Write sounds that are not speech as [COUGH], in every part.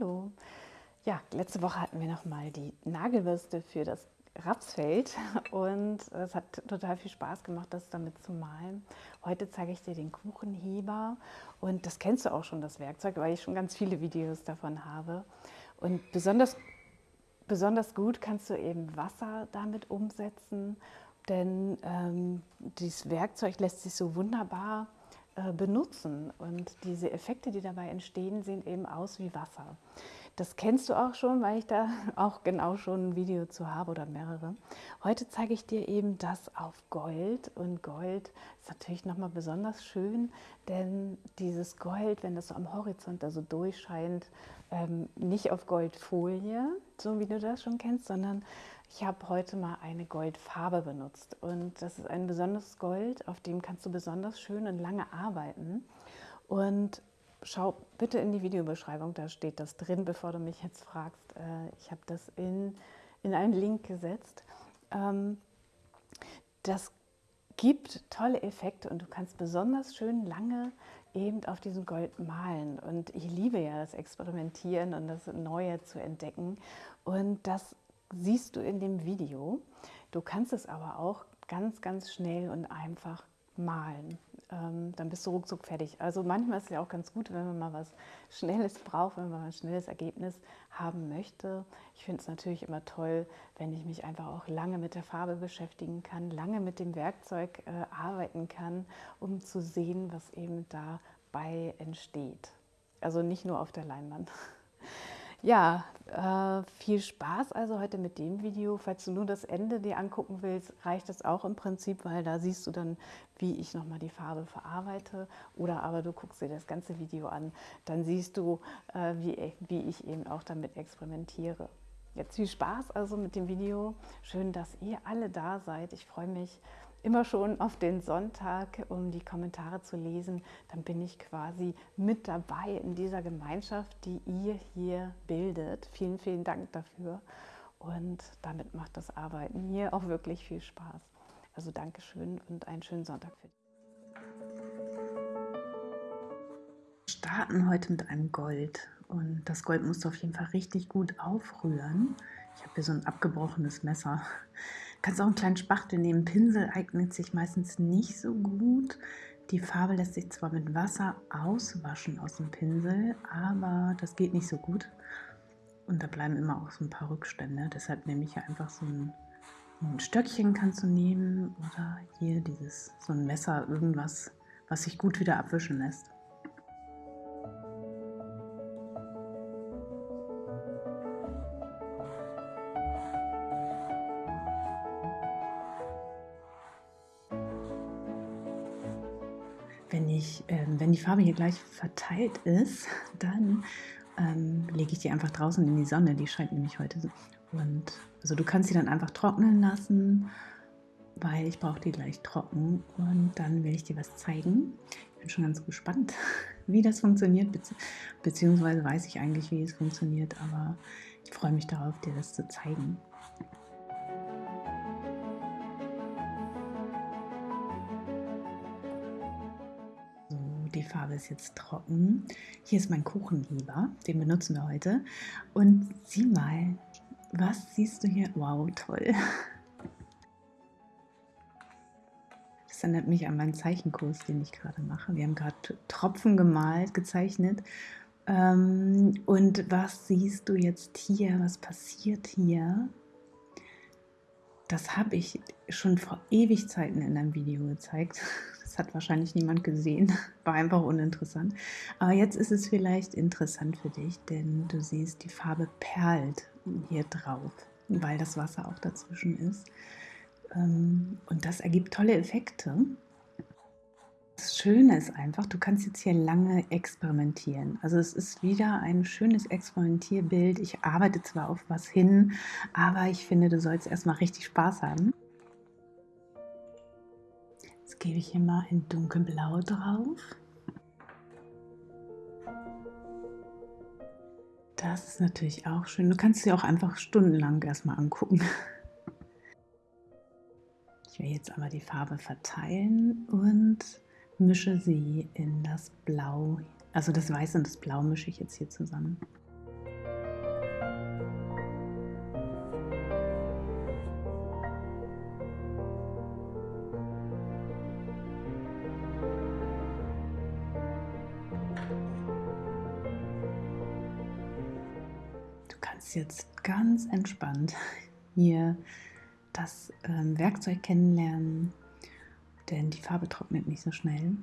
Hallo. Ja, letzte Woche hatten wir noch mal die Nagelbürste für das Rapsfeld [LAUGHS] und es hat total viel Spaß gemacht, das damit zu malen. Heute zeige ich dir den Kuchenheber und das kennst du auch schon, das Werkzeug, weil ich schon ganz viele Videos davon habe. Und besonders, besonders gut kannst du eben Wasser damit umsetzen, denn ähm, dieses Werkzeug lässt sich so wunderbar benutzen. Und diese Effekte, die dabei entstehen, sehen eben aus wie Wasser. Das kennst du auch schon, weil ich da [LAUGHS] auch genau schon ein Video zu habe oder mehrere. Heute zeige ich dir eben das auf Gold und Gold ist natürlich nochmal besonders schön, denn dieses Gold, wenn das so am Horizont also durchscheint, ähm, nicht auf Goldfolie, so wie du das schon kennst, sondern ich habe heute mal eine Goldfarbe benutzt und das ist ein besonderes Gold, auf dem kannst du besonders schön und lange arbeiten. Und schau bitte in die Videobeschreibung, da steht das drin, bevor du mich jetzt fragst. Äh, ich habe das in, in einen Link gesetzt. Ähm, das gibt tolle Effekte und du kannst besonders schön lange eben auf diesem Gold malen. Und ich liebe ja das Experimentieren und das Neue zu entdecken. Und das siehst du in dem Video. Du kannst es aber auch ganz, ganz schnell und einfach malen. Ähm, dann bist du ruckzuck fertig. Also manchmal ist es ja auch ganz gut, wenn man mal was Schnelles braucht, wenn man mal ein schnelles Ergebnis haben möchte. Ich finde es natürlich immer toll, wenn ich mich einfach auch lange mit der Farbe beschäftigen kann, lange mit dem Werkzeug äh, arbeiten kann, um zu sehen, was eben dabei entsteht. Also nicht nur auf der Leinwand. [LAUGHS] Ja, äh, viel Spaß also heute mit dem Video. Falls du nur das Ende dir angucken willst, reicht das auch im Prinzip, weil da siehst du dann, wie ich nochmal die Farbe verarbeite. Oder aber du guckst dir das ganze Video an, dann siehst du, äh, wie, wie ich eben auch damit experimentiere. Jetzt viel Spaß also mit dem Video. Schön, dass ihr alle da seid. Ich freue mich immer schon auf den Sonntag, um die Kommentare zu lesen. Dann bin ich quasi mit dabei in dieser Gemeinschaft, die ihr hier bildet. Vielen, vielen Dank dafür. Und damit macht das Arbeiten hier auch wirklich viel Spaß. Also Dankeschön und einen schönen Sonntag für dich. Starten heute mit einem Gold. Und das Gold musst du auf jeden Fall richtig gut aufrühren. Ich habe hier so ein abgebrochenes Messer kannst auch einen kleinen Spachtel nehmen. Pinsel eignet sich meistens nicht so gut. Die Farbe lässt sich zwar mit Wasser auswaschen aus dem Pinsel, aber das geht nicht so gut. Und da bleiben immer auch so ein paar Rückstände. Deshalb nehme ich hier einfach so ein, ein Stöckchen kannst du nehmen oder hier dieses so ein Messer, irgendwas, was sich gut wieder abwischen lässt. Wenn, ich, äh, wenn die Farbe hier gleich verteilt ist, [LAUGHS] dann ähm, lege ich die einfach draußen in die Sonne. Die scheint nämlich heute. Und also du kannst sie dann einfach trocknen lassen, weil ich brauche die gleich trocken. Und dann will ich dir was zeigen. Ich bin schon ganz gespannt, [LAUGHS] wie das funktioniert, bezieh beziehungsweise weiß ich eigentlich, wie es funktioniert, aber ich freue mich darauf, dir das zu zeigen. Die Farbe ist jetzt trocken. Hier ist mein Kuchenheber, den benutzen wir heute. Und sieh mal, was siehst du hier? Wow, toll. Das erinnert mich an meinen Zeichenkurs, den ich gerade mache. Wir haben gerade Tropfen gemalt, gezeichnet. Ähm, und was siehst du jetzt hier? Was passiert hier? Das habe ich schon vor ewig Zeiten in einem Video gezeigt. [LAUGHS] Das hat wahrscheinlich niemand gesehen, [LAUGHS] war einfach uninteressant. Aber jetzt ist es vielleicht interessant für dich, denn du siehst, die Farbe perlt hier drauf, weil das Wasser auch dazwischen ist. Ähm, und das ergibt tolle Effekte. Das Schöne ist einfach, du kannst jetzt hier lange experimentieren. Also es ist wieder ein schönes Experimentierbild. Ich arbeite zwar auf was hin, aber ich finde, du sollst erstmal richtig Spaß haben. Jetzt gebe ich hier mal ein dunkelblau drauf. Das ist natürlich auch schön. Du kannst sie auch einfach stundenlang erstmal angucken. Ich will jetzt aber die Farbe verteilen und mische sie in das Blau, also das Weiß und das Blau mische ich jetzt hier zusammen. Du kannst jetzt ganz entspannt [LAUGHS] hier das ähm, Werkzeug kennenlernen denn die Farbe trocknet nicht so schnell.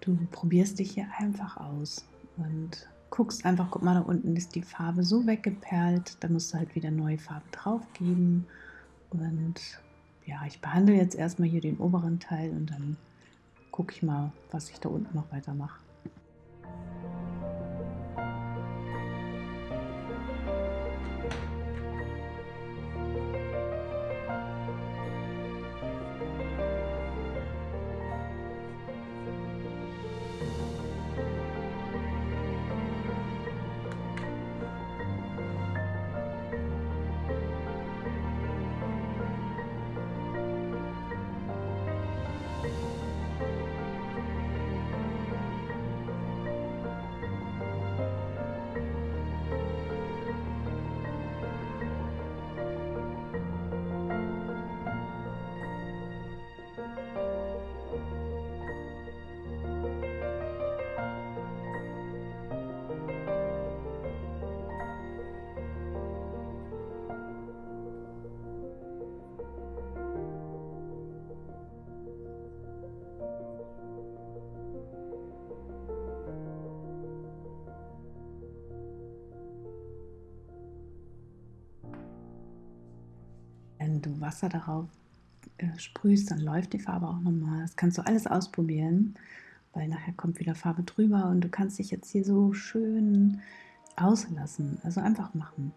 Du probierst dich hier einfach aus und guckst einfach, guck mal, da unten ist die Farbe so weggeperlt, da musst du halt wieder neue Farbe drauf geben. Und ja, ich behandle jetzt erstmal hier den oberen Teil und dann gucke ich mal, was ich da unten noch weitermache. Wasser darauf äh, sprühst, dann läuft die Farbe auch nochmal. Das kannst du alles ausprobieren, weil nachher kommt wieder Farbe drüber und du kannst dich jetzt hier so schön auslassen. Also einfach machen.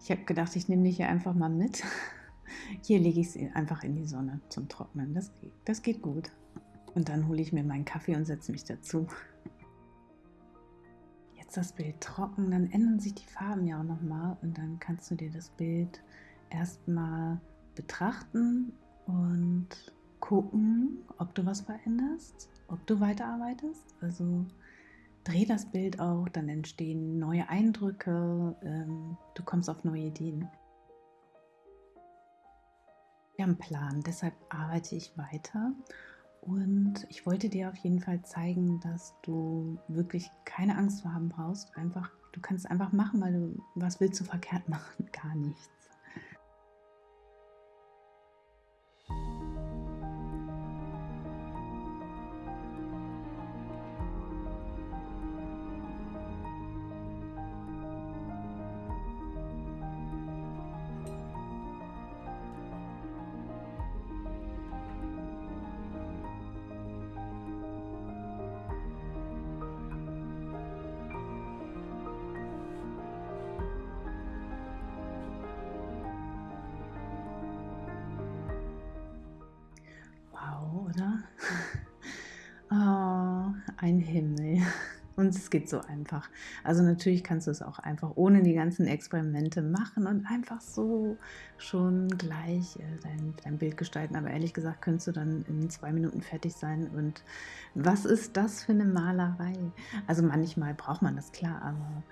Ich habe gedacht, ich nehme dich hier einfach mal mit. [LAUGHS] Hier lege ich sie einfach in die Sonne zum Trocknen. Das geht, das geht gut. Und dann hole ich mir meinen Kaffee und setze mich dazu. Jetzt das Bild trocken, dann ändern sich die Farben ja auch nochmal und dann kannst du dir das Bild erstmal betrachten und gucken, ob du was veränderst, ob du weiterarbeitest. Also dreh das Bild auch, dann entstehen neue Eindrücke, ähm, du kommst auf neue Ideen. Wir haben einen Plan, deshalb arbeite ich weiter und ich wollte dir auf jeden Fall zeigen, dass du wirklich keine Angst vor haben brauchst. Einfach, du kannst einfach machen, weil du was willst du verkehrt [LAUGHS] machen? Gar nichts. Oder? [LAUGHS] Oh, ein Himmel. [LAUGHS] Und es geht so einfach. Also natürlich kannst du es auch einfach ohne die ganzen Experimente machen und einfach so schon gleich äh, dein, dein, Bild gestalten. Aber ehrlich gesagt könntest du dann in zwei Minuten fertig sein. Und was ist das für eine Malerei? Also manchmal braucht man das klar, aber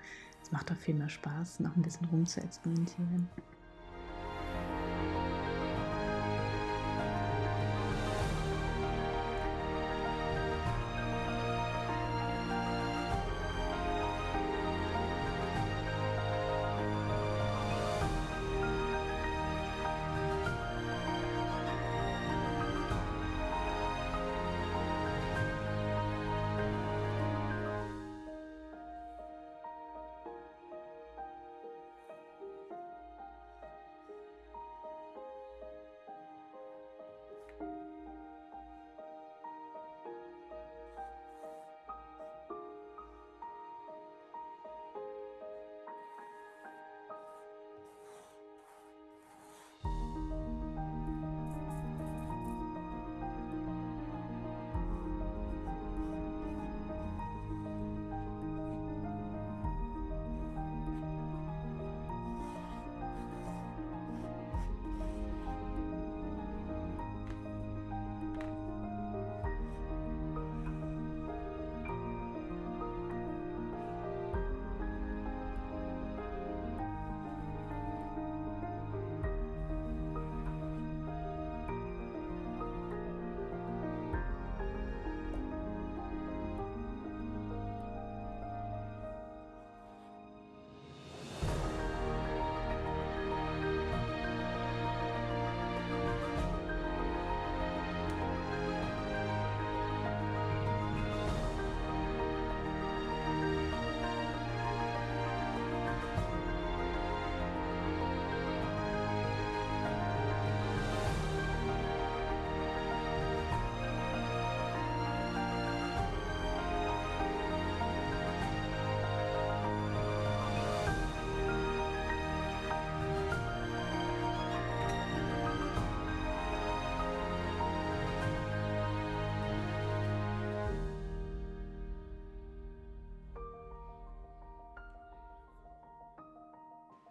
es macht doch viel mehr Spaß, noch ein bisschen rum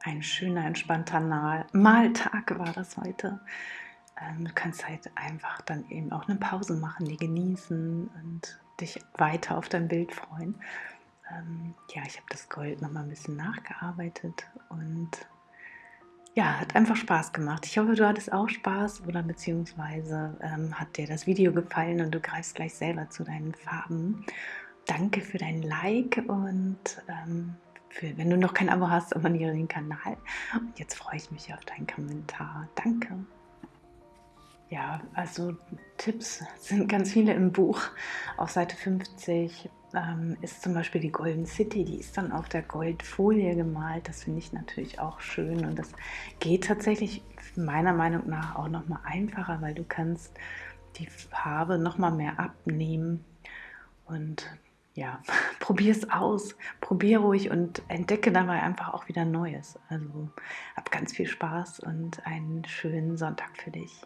ein schöner, entspannter Maltag war das heute. Ähm, du kannst halt einfach dann eben auch eine Pause machen, die genießen und dich weiter auf dein Bild freuen. Ähm, ja, ich habe das Gold noch mal ein bisschen nachgearbeitet und ja, hat einfach Spaß gemacht. Ich hoffe, du hattest auch Spaß oder beziehungsweise ähm, hat dir das Video gefallen und du greifst gleich selber zu deinen Farben. Danke für dein Like und ähm, für, wenn du noch kein Abo hast, abonniere den Kanal. Und jetzt freue ich mich auf deinen Kommentar. Danke. Ja, also Tipps sind ganz viele im Buch. Auf Seite 50 ähm, ist zum Beispiel die Golden City, die ist dann auf der Goldfolie gemalt. Das finde ich natürlich auch schön und das geht tatsächlich meiner Meinung nach auch noch mal einfacher, weil du kannst die Farbe noch mal mehr abnehmen und ja, [LAUGHS] probier es aus, probier ruhig und entdecke dabei einfach auch wieder Neues. Also hab ganz viel Spaß und einen schönen Sonntag für dich.